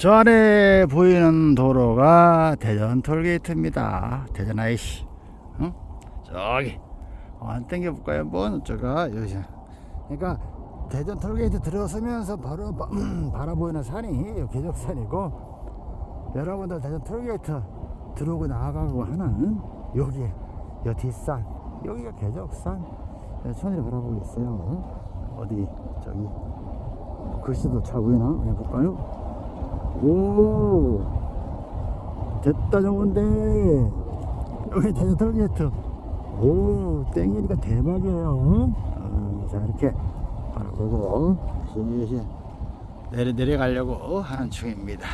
저 아래 보이는 도로가 대전 톨게이트입니다. 대전 IC. 응? 저기. 어, 안 땡겨볼까요? 한번 저가 여기. 그러니까 대전 톨게이트 들어서면서 바로 바, 바라보이는 산이 계족산이고 여러분들 대전 톨게이트 들어오고 나가고 하는 여기 여 뒷산 여기가 계족산 천을 바라보고 있어요. 어디 저기 글씨도 잘 보이나? 한번 볼까요? 오. 됐다 정원데 여기 대전 톨게이트 오 땡기니까 대박이에요. 어, 자 이렇게 바라보고 내려 내려가려고 하는 중입니다